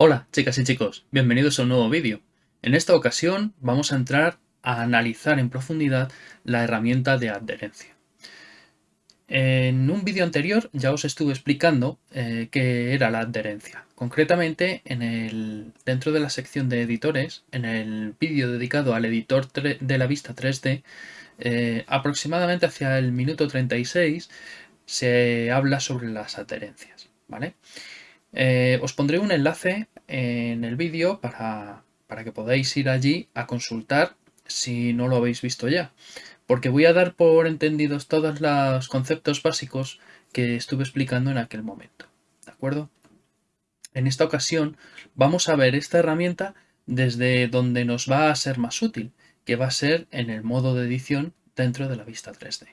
Hola chicas y chicos, bienvenidos a un nuevo vídeo. En esta ocasión vamos a entrar a analizar en profundidad la herramienta de adherencia. En un vídeo anterior ya os estuve explicando eh, qué era la adherencia. Concretamente, en el, dentro de la sección de editores, en el vídeo dedicado al editor de la vista 3D, eh, aproximadamente hacia el minuto 36 se habla sobre las adherencias. ¿vale? Eh, os pondré un enlace en el vídeo para, para que podáis ir allí a consultar si no lo habéis visto ya. Porque voy a dar por entendidos todos los conceptos básicos que estuve explicando en aquel momento. ¿De acuerdo? En esta ocasión vamos a ver esta herramienta desde donde nos va a ser más útil, que va a ser en el modo de edición dentro de la vista 3D.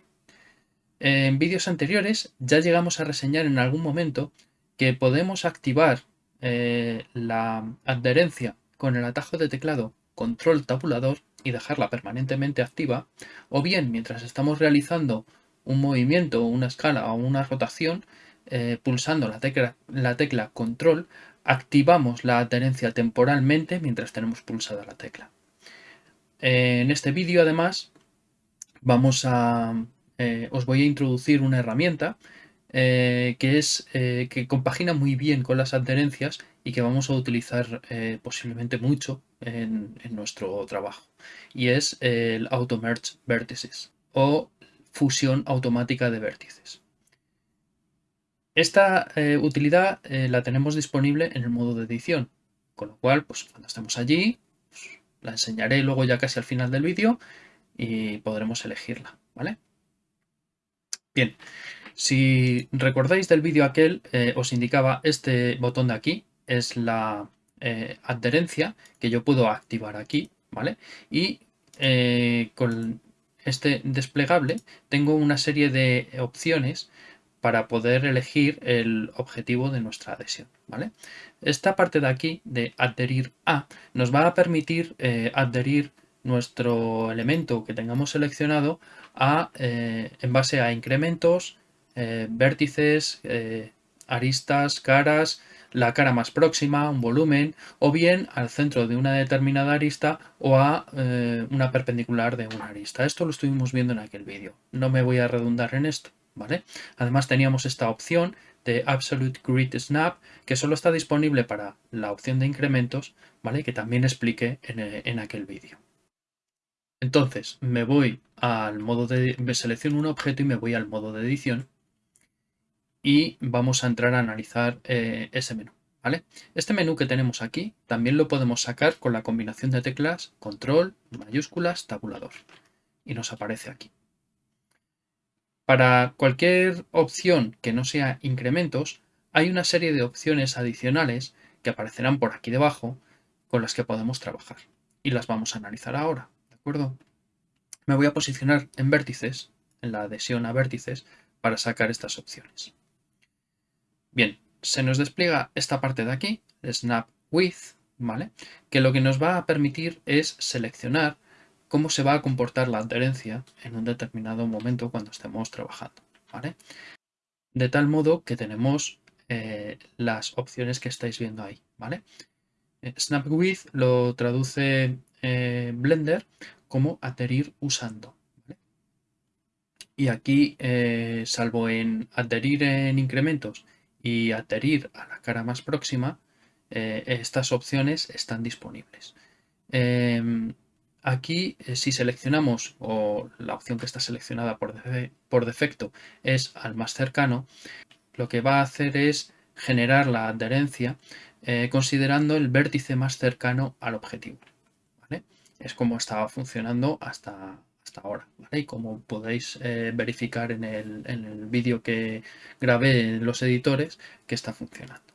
En vídeos anteriores ya llegamos a reseñar en algún momento que podemos activar eh, la adherencia con el atajo de teclado control tabulador y dejarla permanentemente activa, o bien mientras estamos realizando un movimiento, una escala o una rotación, eh, pulsando la tecla, la tecla control, activamos la adherencia temporalmente mientras tenemos pulsada la tecla. En este vídeo además vamos a, eh, os voy a introducir una herramienta eh, que, es, eh, que compagina muy bien con las adherencias y que vamos a utilizar eh, posiblemente mucho en, nuestro trabajo. Y es el Auto Merge Vertices o fusión automática de vértices. Esta utilidad la tenemos disponible en el modo de edición, con lo cual pues, cuando estemos allí pues, la enseñaré luego ya casi al final del vídeo y podremos elegirla. ¿vale? Bien, si recordáis del vídeo aquel, eh, os indicaba este botón de aquí, es la eh, adherencia que yo puedo activar aquí, ¿vale? Y eh, con este desplegable tengo una serie de opciones para poder elegir el objetivo de nuestra adhesión, ¿vale? Esta parte de aquí, de adherir a, nos va a permitir adherir nuestro elemento que tengamos seleccionado a, en base a incrementos, eh, vértices, eh, aristas, caras, la cara más próxima, un volumen, o bien al centro de una determinada arista o a eh, una perpendicular de una arista. Esto lo estuvimos viendo en aquel vídeo. No me voy a redundar en esto, ¿vale? Además teníamos esta opción de Absolute Grid Snap, que solo está disponible para la opción de incrementos, ¿vale? Que también expliqué en, en aquel vídeo. Entonces, me voy al modo de... selecciono un objeto y me voy al modo de edición y vamos a entrar a analizar eh, ese menú. ¿vale? Este menú que tenemos aquí también lo podemos sacar con la combinación de teclas control, mayúsculas, tabulador y nos aparece aquí. Para cualquier opción que no sea incrementos, hay una serie de opciones adicionales que aparecerán por aquí debajo con las que podemos trabajar y las vamos a analizar ahora, ¿de acuerdo? Me voy a posicionar en vértices, en la adhesión a vértices, para sacar estas opciones. Bien, se nos despliega esta parte de aquí, Snap With, ¿vale? Que lo que nos va a permitir es seleccionar cómo se va a comportar la adherencia en un determinado momento cuando estemos trabajando. De tal modo que tenemos eh, las opciones que estáis viendo ahí, ¿vale? Eh, Snap With lo traduce eh, Blender como adherir usando. Y aquí, salvo en adherir en incrementos y adherir a la cara más próxima, estas opciones están disponibles. Aquí, eh, si seleccionamos, o la opción que está seleccionada por, defecto es al más cercano, lo que va a hacer es generar la adherencia eh, considerando el vértice más cercano al objetivo. Es como estaba funcionando hasta, ahora. Y como podéis eh, verificar en el, vídeo que grabé en los editores, que está funcionando.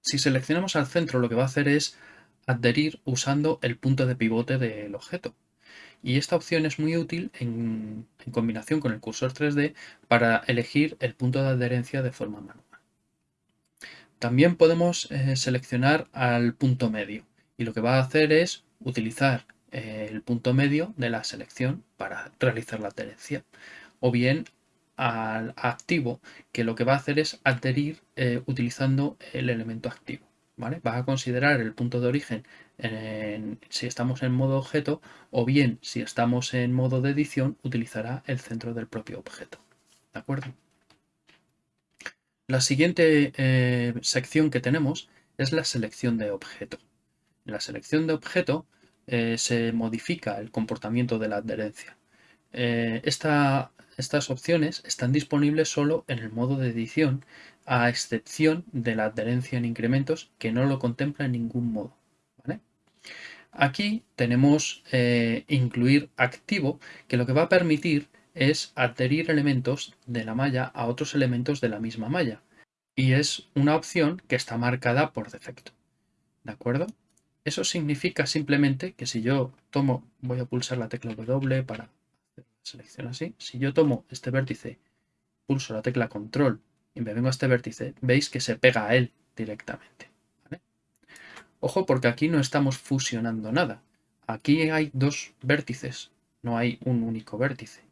Si seleccionamos al centro, lo que va a hacer es adherir usando el punto de pivote del objeto. Y esta opción es muy útil en, combinación con el cursor 3D para elegir el punto de adherencia de forma manual. También podemos eh, seleccionar al punto medio y lo que va a hacer es utilizar eh, el punto medio de la selección para realizar la adherencia. O bien al activo, que lo que va a hacer es adherir eh, utilizando el elemento activo. ¿Vale? Va a considerar el punto de origen si estamos en modo objeto o bien si estamos en modo de edición utilizará el centro del propio objeto. ¿De acuerdo? La siguiente eh, sección que tenemos es la selección de objeto. En la selección de objeto eh, se modifica el comportamiento de la adherencia. Eh, estas opciones están disponibles solo en el modo de edición, a excepción de la adherencia en incrementos que no lo contempla en ningún modo. Aquí tenemos eh, incluir activo, que lo que va a permitir es adherir elementos de la malla a otros elementos de la misma malla. Y es una opción que está marcada por defecto. ¿De acuerdo? Eso significa simplemente que si yo tomo, voy a pulsar la tecla W para selección así. Si yo tomo este vértice, pulso la tecla control y me vengo a este vértice, veis que se pega a él directamente. Ojo porque aquí no estamos fusionando nada. Aquí hay dos vértices, no hay un único vértice.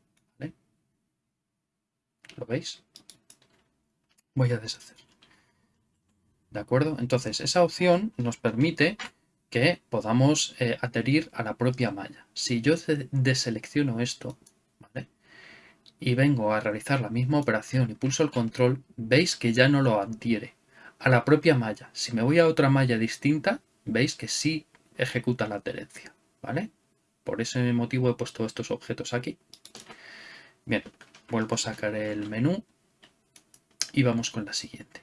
¿Lo veis? Voy a deshacer. ¿De acuerdo? Entonces, esa opción nos permite que podamos eh, adherir a la propia malla. Si yo deselecciono esto, Y vengo a realizar la misma operación y pulso el control, veis que ya no lo adhiere a la propia malla. Si me voy a otra malla distinta, veis que sí ejecuta la adherencia, ¿vale? Por ese motivo he puesto estos objetos aquí. Bien, vuelvo a sacar el menú y vamos con la siguiente.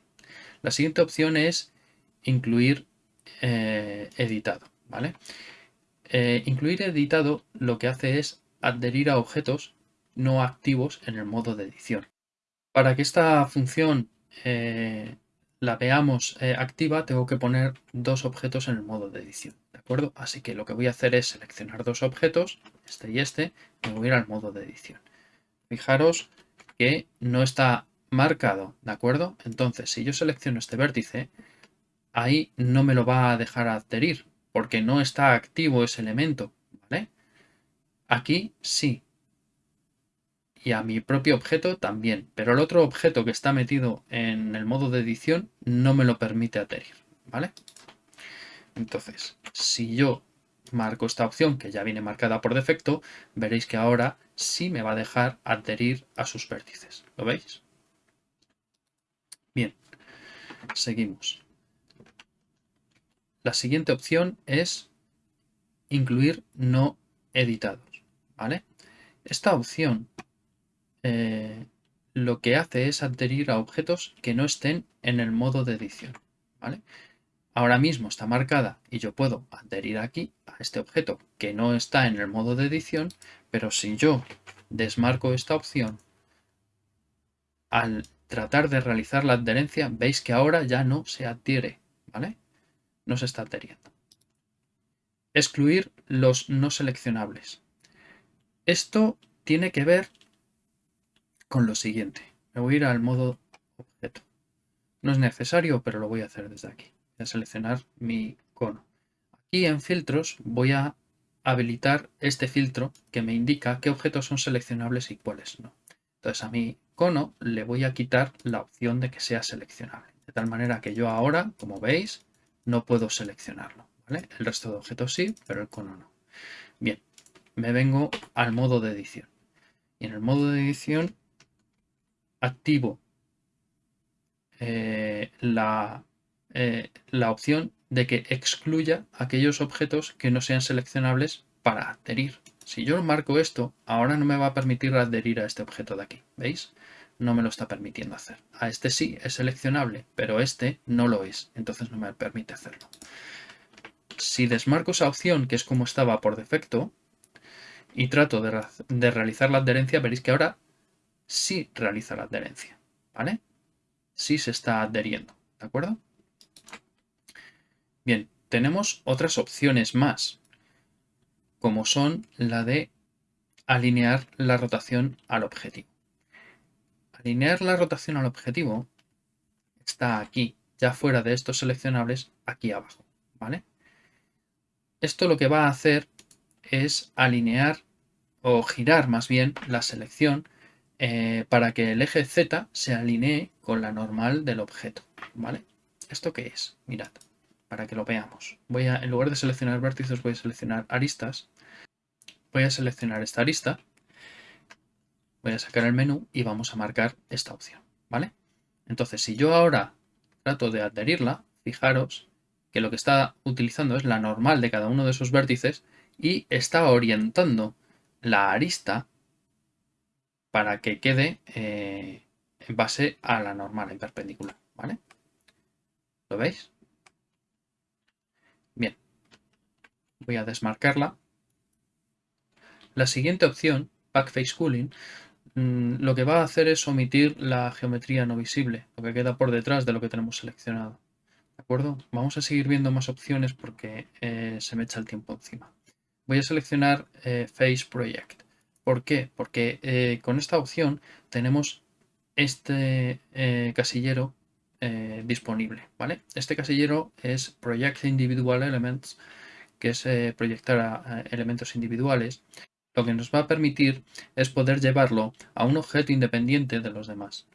La siguiente opción es incluir eh, editado. ¿vale? Eh, incluir editado lo que hace es adherir a objetos no activos en el modo de edición. Para que esta función eh, la veamos activa, tengo que poner dos objetos en el modo de edición. ¿De acuerdo? Así que lo que voy a hacer es seleccionar dos objetos, este y este, y voy a ir al modo de edición. Fijaros que no está marcado, ¿de acuerdo? Entonces, si yo selecciono este vértice, ahí no me lo va a dejar adherir, porque no está activo ese elemento, ¿vale? Aquí sí. Y a mi propio objeto también, pero el otro objeto que está metido en el modo de edición no me lo permite adherir, ¿vale? Entonces, si yo marco esta opción que ya viene marcada por defecto, veréis que ahora sí me va a dejar adherir a sus vértices. ¿Lo veis? Bien, seguimos. La siguiente opción es incluir no editados. ¿vale? Esta opción eh, lo que hace es adherir a objetos que no estén en el modo de edición. ¿vale? Ahora mismo está marcada y yo puedo adherir aquí a este objeto que no está en el modo de edición, pero si yo desmarco esta opción, al tratar de realizar la adherencia, veis que ahora ya no se adhiere, ¿vale? No se está adheriendo. Excluir los no seleccionables. Esto tiene que ver con lo siguiente. Me voy a ir al modo objeto. No es necesario, pero lo voy a hacer desde aquí. Voy a seleccionar mi cono. Aquí en filtros voy a habilitar este filtro que me indica qué objetos son seleccionables y cuáles no. Entonces a mi cono le voy a quitar la opción de que sea seleccionable. De tal manera que yo ahora, como veis, no puedo seleccionarlo. El resto de objetos sí, pero el cono no. Bien, me vengo al modo de edición. Y en el modo de edición activo eh, la, eh, la opción de que excluya aquellos objetos que no sean seleccionables para adherir. Si yo marco esto, ahora no me va a permitir adherir a este objeto de aquí. ¿Veis? No me lo está permitiendo hacer. A este sí es seleccionable, pero este no lo es. Entonces no me permite hacerlo. Si desmarco esa opción, que es como estaba por defecto, y trato de, de realizar la adherencia, veréis que ahora sí realiza la adherencia. ¿Vale? Sí se está adheriendo. ¿De acuerdo? Bien, tenemos otras opciones más como son la de alinear la rotación al objetivo. Alinear la rotación al objetivo está aquí, ya fuera de estos seleccionables, aquí abajo. ¿vale? Esto lo que va a hacer es alinear o girar más bien la selección eh, para que el eje Z se alinee con la normal del objeto, ¿vale? ¿Esto qué es? Mirad, para que lo veamos. Voy a, en lugar de seleccionar vértices, voy a seleccionar aristas. Voy a seleccionar esta arista. Voy a sacar el menú y vamos a marcar esta opción, ¿vale? Entonces, si yo ahora trato de adherirla, fijaros que lo que está utilizando es la normal de cada uno de esos vértices y está orientando la arista para que quede eh, en base a la normal en perpendicular, ¿vale? ¿Lo veis? Bien, voy a desmarcarla. La siguiente opción, Backface Cooling, mm, lo que va a hacer es omitir la geometría no visible, lo que queda por detrás de lo que tenemos seleccionado. ¿De acuerdo? Vamos a seguir viendo más opciones porque eh, se me echa el tiempo encima. Voy a seleccionar eh, Face Project. ¿Por qué? Porque eh, con esta opción tenemos este casillero disponible. ¿vale? Este casillero es Project Individual Elements, que es proyectar a, elementos individuales. Lo que nos va a permitir es poder llevarlo a un objeto independiente de los demás.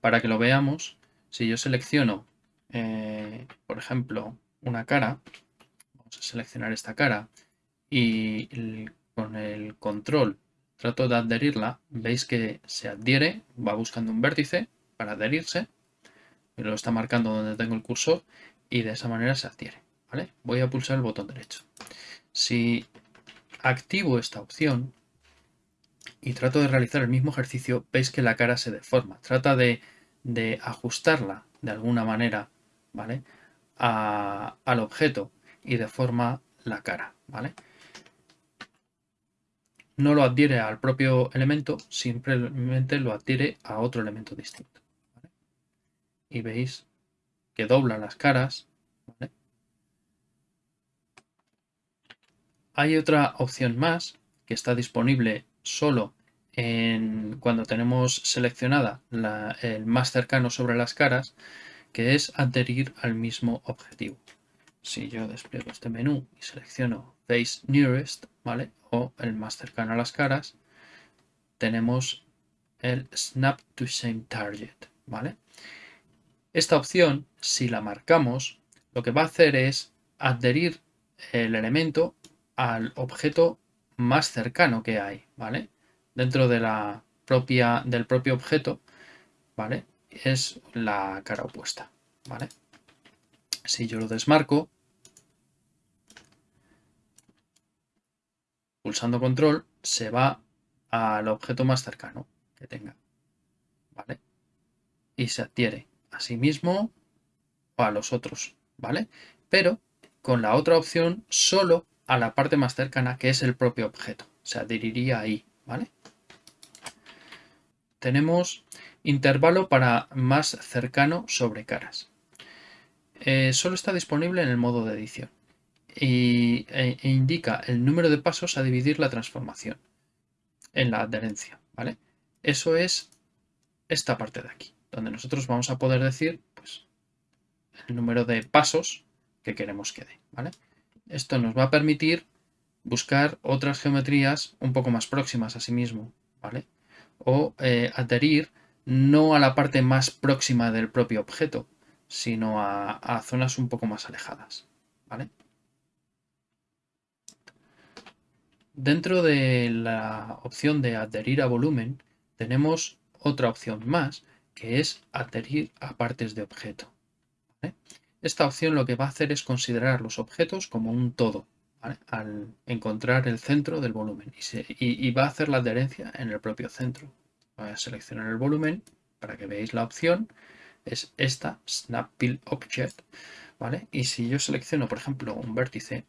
Para que lo veamos, si yo selecciono eh, por ejemplo, una cara, vamos a seleccionar esta cara y con el control trato de adherirla, veis que se adhiere, va buscando un vértice para adherirse, lo está marcando donde tengo el cursor y de esa manera se adhiere. ¿vale? Voy a pulsar el botón derecho. Si activo esta opción y trato de realizar el mismo ejercicio, veis que la cara se deforma. Trata de, de ajustarla de alguna manera ¿vale? al objeto y deforma la cara, ¿vale? No lo adhiere al propio elemento, simplemente lo adhiere a otro elemento distinto. Y veis que dobla las caras. Hay otra opción más que está disponible solo cuando tenemos seleccionada el más cercano sobre las caras, que es adherir al mismo objetivo. Si yo despliego este menú y selecciono Face Nearest, ¿vale? O el más cercano a las caras, tenemos el Snap to Same Target, ¿vale? Esta opción, si la marcamos, lo que va a hacer es adherir el elemento al objeto más cercano que hay, ¿vale? Dentro de la propia, del propio objeto, ¿vale? es la cara opuesta, ¿vale? Si yo lo desmarco, pulsando control, se va al objeto más cercano que tenga, ¿vale? Y se adhiere a sí mismo o a los otros, ¿vale? Pero con la otra opción solo a la parte más cercana que es el propio objeto. Se adheriría ahí, ¿vale? Tenemos Intervalo para más cercano sobre caras. Eh, solo está disponible en el modo de edición y, e, e, indica el número de pasos a dividir la transformación en la adherencia. ¿vale? Eso es esta parte de aquí, donde nosotros vamos a poder decir pues, el número de pasos que queremos que dé. ¿vale? Esto nos va a permitir buscar otras geometrías un poco más próximas a sí mismo, ¿vale? O eh, adherir no a la parte más próxima del propio objeto, sino a, zonas un poco más alejadas. ¿vale? Dentro de la opción de adherir a volumen, tenemos otra opción más, que es adherir a partes de objeto. Esta opción lo que va a hacer es considerar los objetos como un todo, al encontrar el centro del volumen, y va a hacer la adherencia en el propio centro. Voy a seleccionar el volumen para que veáis la opción. Es esta, Snap Pill Object. ¿vale? Y si yo selecciono, por ejemplo, un vértice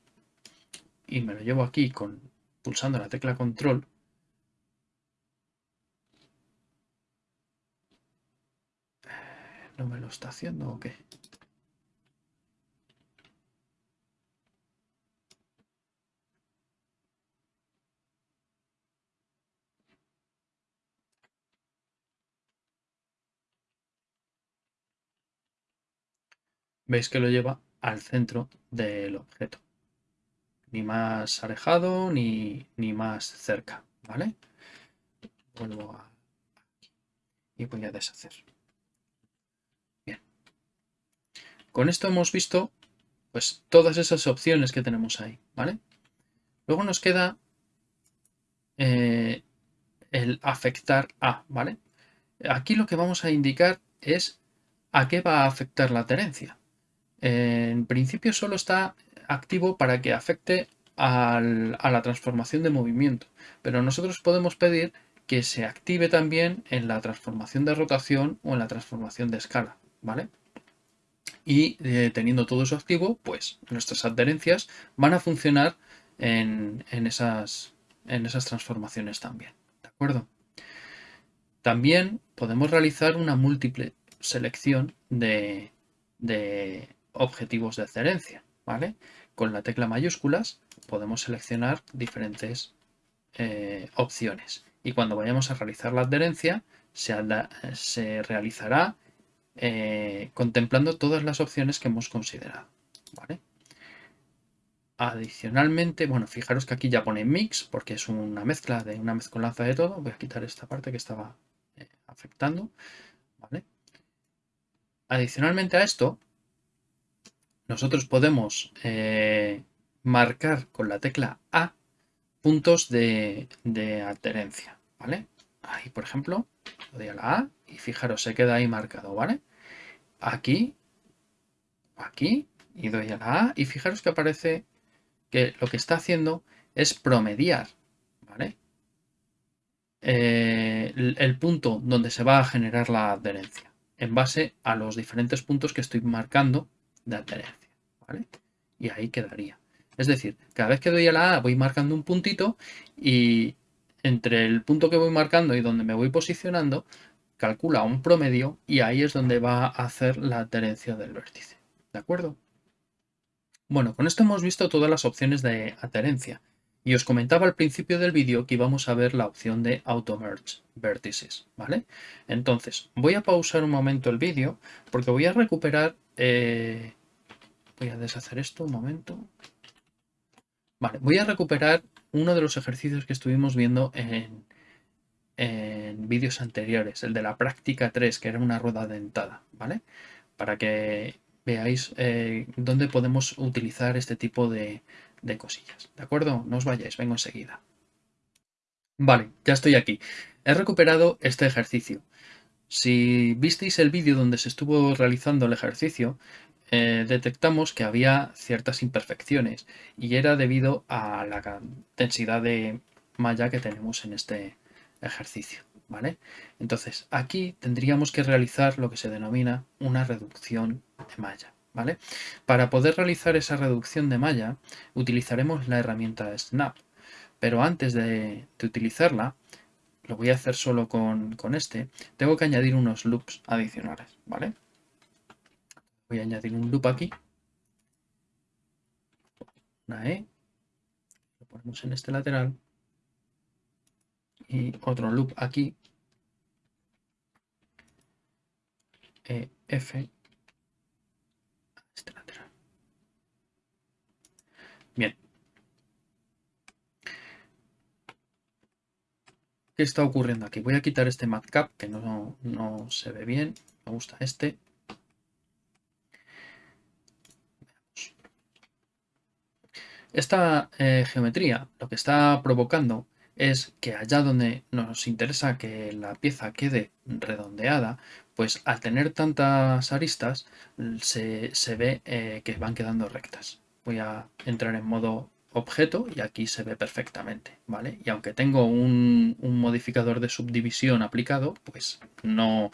y me lo llevo aquí con, pulsando la tecla Control, ¿No me lo está haciendo o qué? Veis que lo lleva al centro del objeto. ni más alejado ni, ni más cerca, ¿vale? Vuelvo a... y voy a deshacer. Bien. Con esto hemos visto pues todas esas opciones que tenemos ahí, ¿vale? Luego nos queda eh, el afectar a, ¿vale? Aquí lo que vamos a indicar es a qué va a afectar la adherencia. En principio solo está activo para que afecte a la transformación de movimiento, pero nosotros podemos pedir que se active también en la transformación de rotación o en la transformación de escala, ¿vale? Y eh, teniendo todo eso activo, pues nuestras adherencias van a funcionar en, esas, en esas transformaciones también, ¿de acuerdo? También podemos realizar una múltiple selección de, objetivos de adherencia, ¿vale? Con la tecla mayúsculas podemos seleccionar diferentes eh, opciones y cuando vayamos a realizar la adherencia se, realizará eh, contemplando todas las opciones que hemos considerado. Adicionalmente, bueno, fijaros que aquí ya pone mix porque es una mezcla de una mezcolanza de todo. Voy a quitar esta parte que estaba eh, afectando. Adicionalmente a esto, nosotros podemos eh, marcar con la tecla A puntos de, adherencia, ¿vale? Ahí, por ejemplo, doy a la A y fijaros, se queda ahí marcado, ¿vale? Aquí, aquí, y doy a la A y fijaros que aparece que lo que está haciendo es promediar, ¿vale? Eh, el, punto donde se va a generar la adherencia en base a los diferentes puntos que estoy marcando de adherencia, ¿vale? Y ahí quedaría. Es decir, cada vez que doy a la A voy marcando un puntito y entre el punto que voy marcando y donde me voy posicionando, calcula un promedio y ahí es donde va a hacer la adherencia del vértice. ¿De acuerdo? Bueno, con esto hemos visto todas las opciones de adherencia. Y os comentaba al principio del vídeo que íbamos a ver la opción de Auto Merge Vertices, ¿vale? Entonces, voy a pausar un momento el vídeo porque voy a recuperar... Eh, voy a deshacer esto un momento. Vale, voy a recuperar uno de los ejercicios que estuvimos viendo en, vídeos anteriores, el de la práctica 3, que era una rueda dentada, ¿vale? Para que veáis eh, dónde podemos utilizar este tipo de, de cosillas. ¿De acuerdo? No os vayáis, vengo enseguida. Vale, ya estoy aquí. He recuperado este ejercicio. Si visteis el vídeo donde se estuvo realizando el ejercicio, eh, detectamos que había ciertas imperfecciones y era debido a la densidad de malla que tenemos en este ejercicio. ¿vale? Entonces, aquí tendríamos que realizar lo que se denomina una reducción de malla. ¿vale? Para poder realizar esa reducción de malla utilizaremos la herramienta Snap, pero antes de, utilizarla, lo voy a hacer solo con, este, tengo que añadir unos loops adicionales, ¿vale? Voy a añadir un loop aquí, una E, lo ponemos en este lateral, y otro loop aquí, e, F, Bien. ¿Qué está ocurriendo aquí? Voy a quitar este matcap que no, se ve bien. Me gusta este. Esta eh, geometría lo que está provocando es que allá donde nos interesa que la pieza quede redondeada, pues al tener tantas aristas se, ve eh, que van quedando rectas voy a entrar en modo objeto y aquí se ve perfectamente, ¿vale? Y aunque tengo un, modificador de subdivisión aplicado, pues no,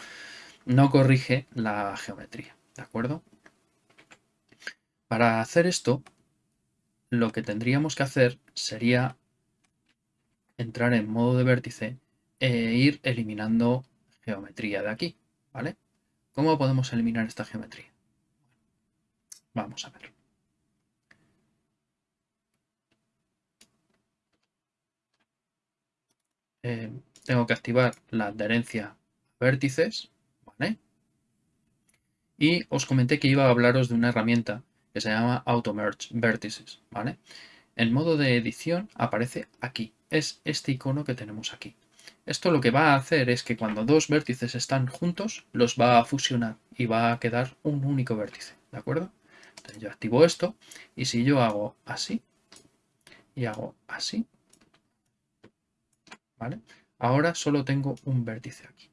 no corrige la geometría, ¿de acuerdo? Para hacer esto, lo que tendríamos que hacer sería entrar en modo de vértice e ir eliminando geometría de aquí, ¿vale? ¿Cómo podemos eliminar esta geometría? Vamos a ver. Eh, tengo que activar la adherencia a vértices, ¿vale? Y os comenté que iba a hablaros de una herramienta que se llama Auto Merge Vertices, ¿vale? en modo de edición aparece aquí. Es este icono que tenemos aquí. Esto lo que va a hacer es que cuando dos vértices están juntos, los va a fusionar y va a quedar un único vértice, ¿de acuerdo? Entonces yo activo esto y si yo hago así y hago así, ¿vale? Ahora solo tengo un vértice aquí.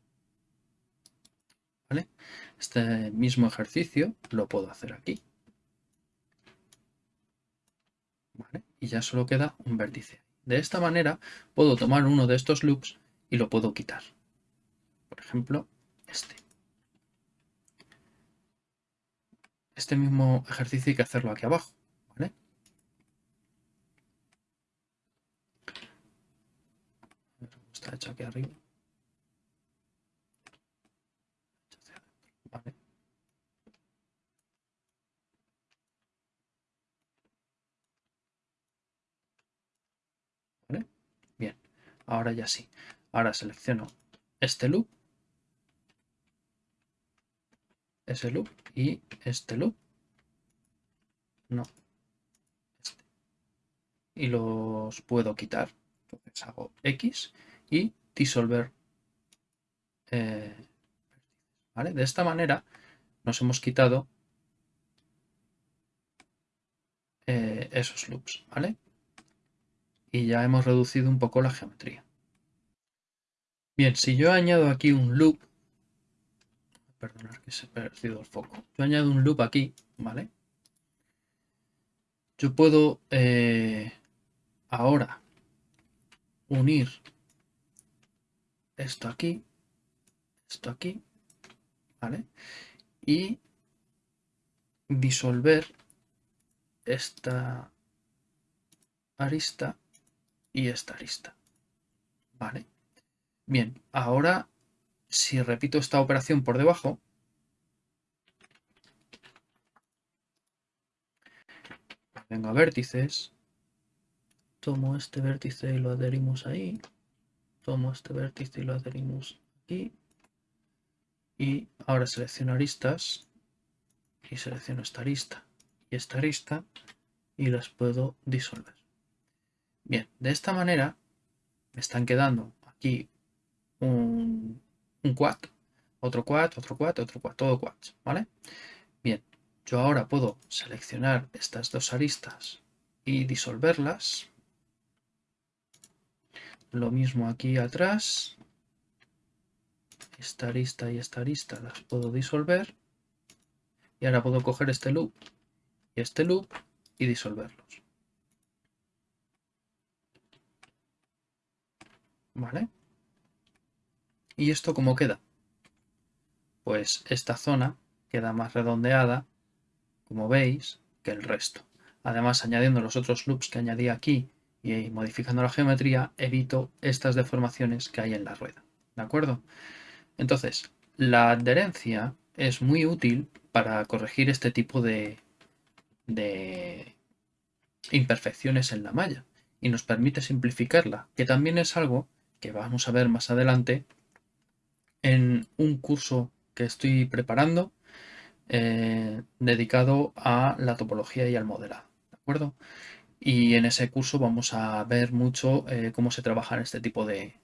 ¿Vale? Este mismo ejercicio lo puedo hacer aquí. Y ya solo queda un vértice. De esta manera puedo tomar uno de estos loops y lo puedo quitar. Por ejemplo, este. Este mismo ejercicio hay que hacerlo aquí abajo. ¿vale? Está hecho aquí arriba. Vale. Bien, ahora ya sí. Ahora selecciono este loop, ese loop y este loop. No, este. Y los puedo quitar. Entonces hago X y disolver. Eh, ¿vale? De esta manera nos hemos quitado eh, esos loops, ¿vale? Y ya hemos reducido un poco la geometría. Bien, si yo añado aquí un loop, perdonar que se ha perdido el foco, yo añado un loop aquí, ¿vale? Yo puedo eh, ahora unir esto aquí, esto aquí, ¿vale? Y disolver esta arista y esta lista. Vale. Bien, ahora si repito esta operación por debajo, vengo a vértices, tomo este vértice y lo adherimos ahí, tomo este vértice y lo adherimos aquí, y ahora selecciono aristas y selecciono esta arista y esta arista y las puedo disolver. Bien, de esta manera me están quedando aquí un, un quad, otro quad, otro quad, otro quad, todo quads, ¿vale? Bien, yo ahora puedo seleccionar estas dos aristas y disolverlas. Lo mismo aquí atrás. Esta arista y esta arista las puedo disolver. Y ahora puedo coger este loop y este loop y disolverlos. ¿Vale? ¿Y esto cómo queda? Pues esta zona queda más redondeada, como veis, que el resto. Además, añadiendo los otros loops que añadí aquí y modificando la geometría, evito estas deformaciones que hay en la rueda. ¿De acuerdo? Entonces, la adherencia es muy útil para corregir este tipo de, de imperfecciones en la malla y nos permite simplificarla, que también es algo que vamos a ver más adelante en un curso que estoy preparando eh, dedicado a la topología y al modelado. ¿De acuerdo? Y en ese curso vamos a ver mucho eh, cómo se trabaja en este tipo de,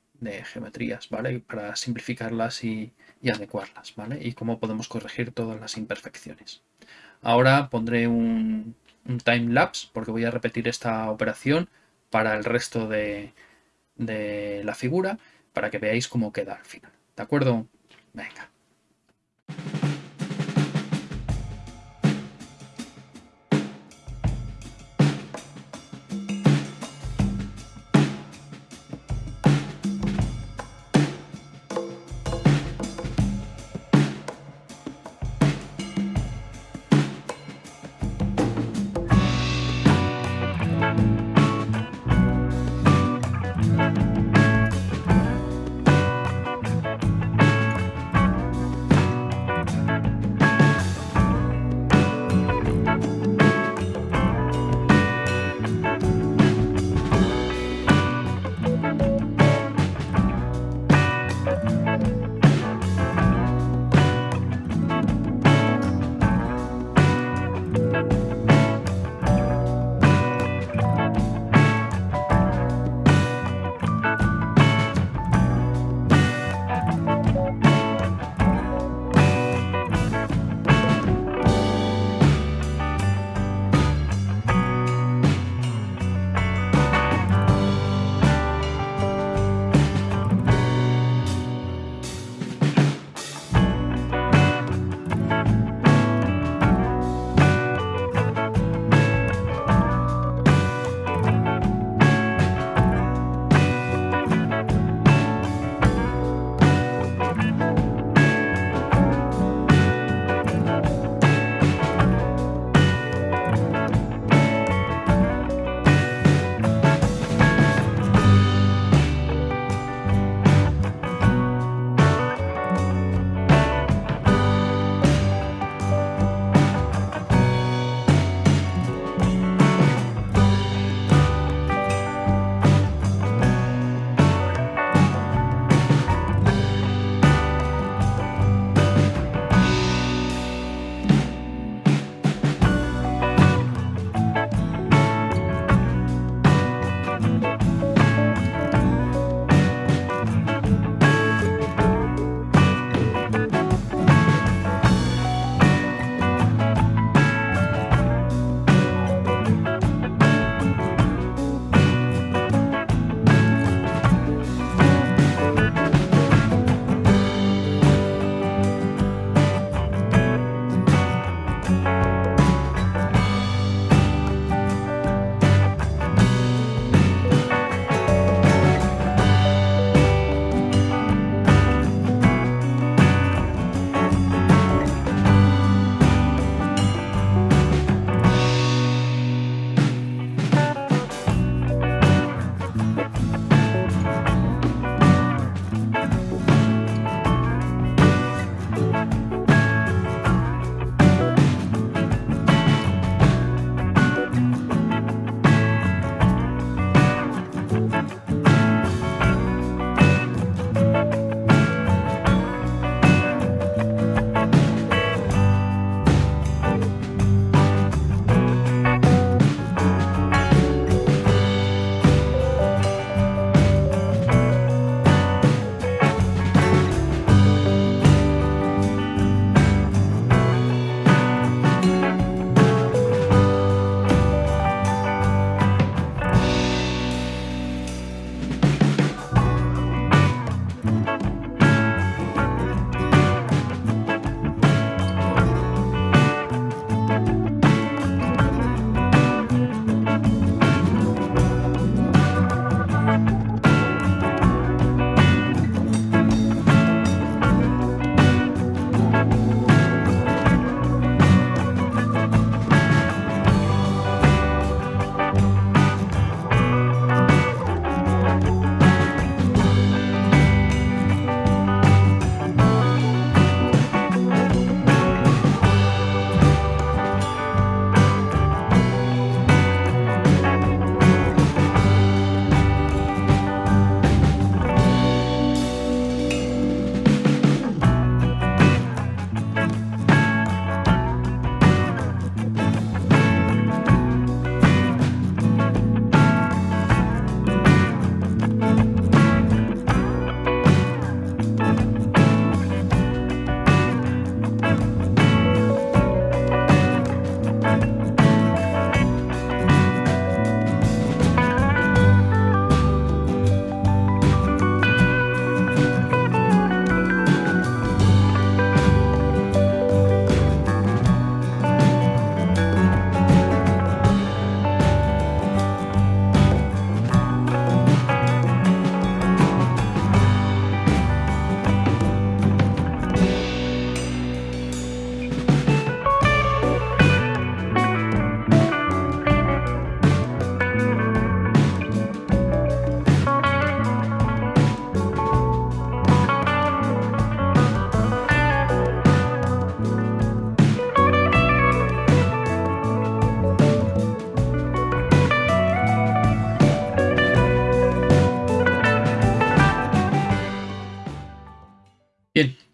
geometrías, ¿vale? Para simplificarlas y, adecuarlas, ¿vale? Y cómo podemos corregir todas las imperfecciones. Ahora pondré un, un time lapse porque voy a repetir esta operación para el resto de, de la figura para que veáis cómo queda al final. ¿De acuerdo? Venga.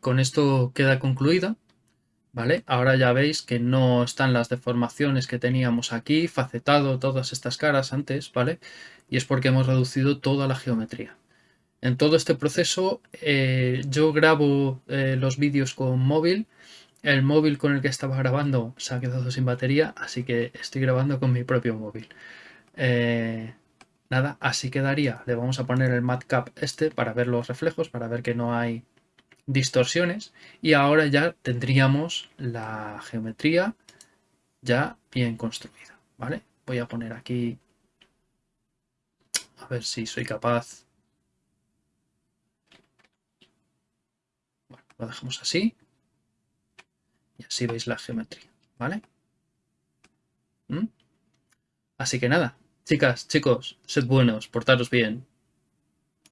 Con esto queda concluida. ¿Vale? Ahora ya veis que no están las deformaciones que teníamos aquí, facetado todas estas caras antes, ¿vale? Y es porque hemos reducido toda la geometría. En todo este proceso eh, yo grabo eh, los vídeos con móvil. El móvil con el que estaba grabando se ha quedado sin batería, así que estoy grabando con mi propio móvil. Eh, nada, así quedaría. Le vamos a poner el matcap este para ver los reflejos, para ver que no hay distorsiones y ahora ya tendríamos la geometría ya bien construida, ¿vale? Voy a poner aquí, a ver si soy capaz. Lo dejamos así y así veis la geometría, ¿vale? ¿Mm? Así que nada, chicas, chicos, sed buenos, portaros bien.